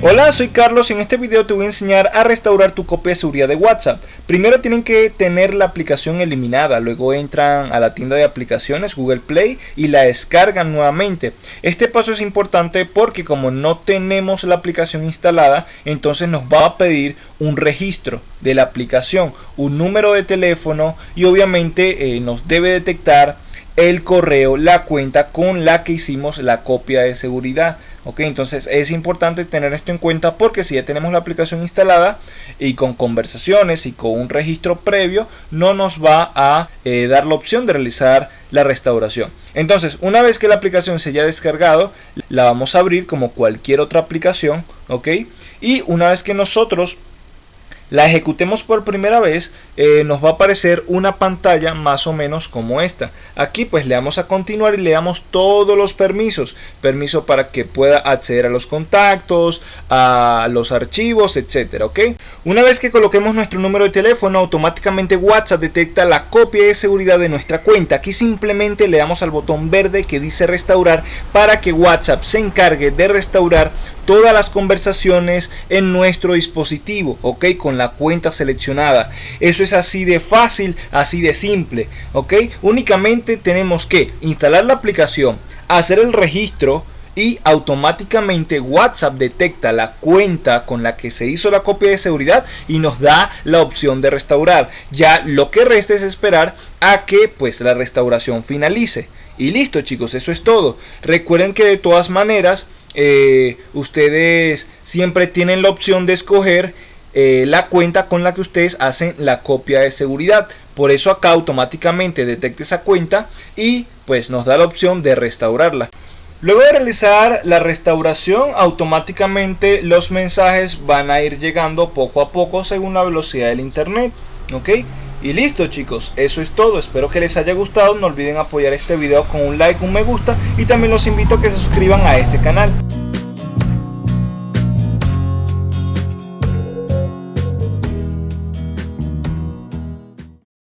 Hola, soy Carlos y en este video te voy a enseñar a restaurar tu copia de seguridad de WhatsApp. Primero tienen que tener la aplicación eliminada, luego entran a la tienda de aplicaciones Google Play y la descargan nuevamente. Este paso es importante porque como no tenemos la aplicación instalada, entonces nos va a pedir un registro de la aplicación, un número de teléfono y obviamente eh, nos debe detectar el correo, la cuenta con la que hicimos la copia de seguridad. Ok, entonces es importante tener esto en cuenta porque si ya tenemos la aplicación instalada y con conversaciones y con un registro previo, no nos va a eh, dar la opción de realizar la restauración. Entonces, una vez que la aplicación se haya descargado, la vamos a abrir como cualquier otra aplicación. Ok, y una vez que nosotros la ejecutemos por primera vez, eh, nos va a aparecer una pantalla más o menos como esta. Aquí pues le damos a continuar y le damos todos los permisos. Permiso para que pueda acceder a los contactos, a los archivos, etcétera, ¿ok? Una vez que coloquemos nuestro número de teléfono, automáticamente WhatsApp detecta la copia de seguridad de nuestra cuenta. Aquí simplemente le damos al botón verde que dice restaurar para que WhatsApp se encargue de restaurar todas las conversaciones en nuestro dispositivo, ok, con la cuenta seleccionada. Eso es así de fácil, así de simple, ok. Únicamente tenemos que instalar la aplicación, hacer el registro, y automáticamente WhatsApp detecta la cuenta con la que se hizo la copia de seguridad y nos da la opción de restaurar. Ya lo que resta es esperar a que pues la restauración finalice. Y listo chicos, eso es todo. Recuerden que de todas maneras eh, ustedes siempre tienen la opción de escoger eh, la cuenta con la que ustedes hacen la copia de seguridad. Por eso acá automáticamente detecta esa cuenta y pues nos da la opción de restaurarla. Luego de realizar la restauración, automáticamente los mensajes van a ir llegando poco a poco según la velocidad del internet. ¿Ok? Y listo chicos, eso es todo, espero que les haya gustado, no olviden apoyar este video con un like, un me gusta y también los invito a que se suscriban a este canal.